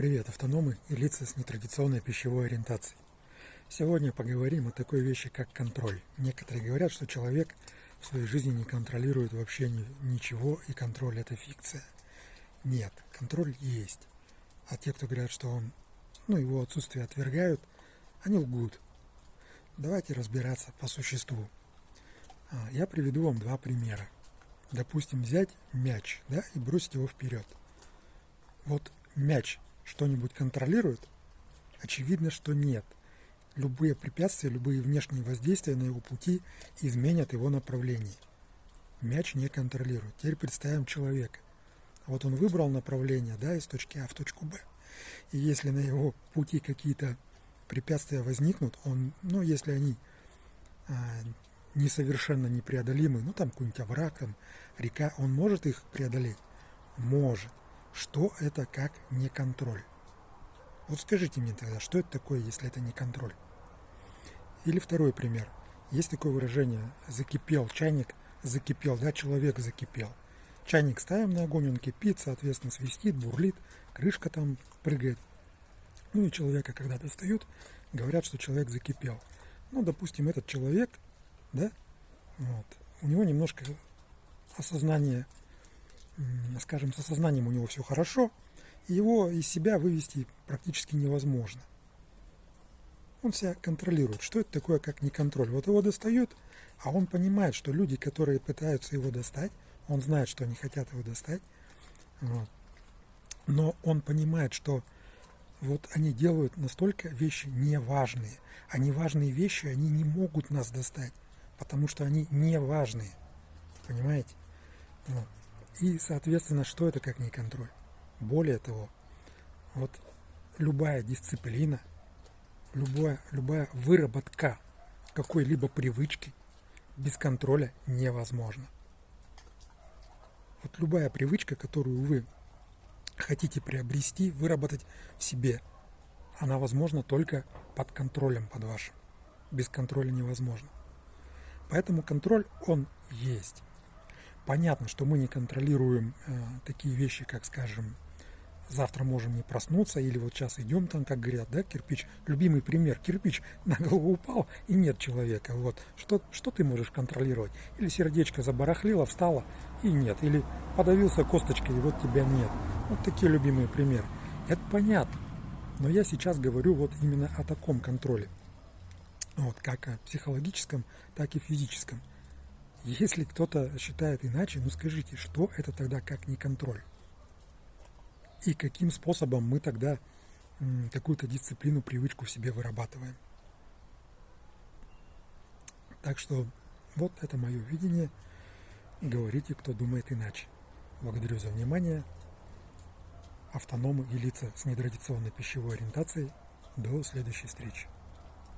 Привет, автономы и лица с нетрадиционной пищевой ориентацией. Сегодня поговорим о такой вещи, как контроль. Некоторые говорят, что человек в своей жизни не контролирует вообще ничего, и контроль это фикция. Нет, контроль есть. А те, кто говорят, что он, ну, его отсутствие отвергают, они лгут. Давайте разбираться по существу. А, я приведу вам два примера. Допустим, взять мяч да, и бросить его вперед. Вот мяч что-нибудь контролирует? Очевидно, что нет. Любые препятствия, любые внешние воздействия на его пути изменят его направление. Мяч не контролирует. Теперь представим человека. Вот он выбрал направление да, из точки А в точку Б. И если на его пути какие-то препятствия возникнут, он, ну, если они а, несовершенно непреодолимы, ну, там какой-нибудь овраг, там, река, он может их преодолеть? Может. Что это как не контроль? Вот скажите мне тогда, что это такое, если это не контроль? Или второй пример. Есть такое выражение «закипел чайник», «закипел», да, человек закипел. Чайник ставим на огонь, он кипит, соответственно, свистит, бурлит, крышка там прыгает. Ну и человека, когда достают, говорят, что человек закипел. Ну, допустим, этот человек, да, вот, у него немножко осознание скажем, с осознанием у него все хорошо, и его из себя вывести практически невозможно. Он себя контролирует. Что это такое, как не контроль? Вот его достают, а он понимает, что люди, которые пытаются его достать, он знает, что они хотят его достать, вот. но он понимает, что вот они делают настолько вещи неважные. А неважные вещи, они не могут нас достать, потому что они неважные. Понимаете? Вот. И, соответственно, что это как не контроль? Более того, вот любая дисциплина, любая, любая выработка какой-либо привычки без контроля невозможна. Вот любая привычка, которую вы хотите приобрести, выработать в себе, она возможна только под контролем под вашим. Без контроля невозможно. Поэтому контроль, он есть. Понятно, что мы не контролируем э, такие вещи, как, скажем, завтра можем не проснуться, или вот сейчас идем там, как говорят, да, кирпич, любимый пример, кирпич на голову упал, и нет человека, вот, что, что ты можешь контролировать? Или сердечко забарахлило, встало, и нет, или подавился косточкой, и вот тебя нет. Вот такие любимые примеры. Это понятно, но я сейчас говорю вот именно о таком контроле, вот, как о психологическом, так и физическом. Если кто-то считает иначе, ну скажите, что это тогда как не контроль? И каким способом мы тогда какую-то дисциплину, привычку в себе вырабатываем? Так что вот это мое видение. Говорите, кто думает иначе. Благодарю за внимание. Автономы и лица с нетрадиционной пищевой ориентацией. До следующей встречи.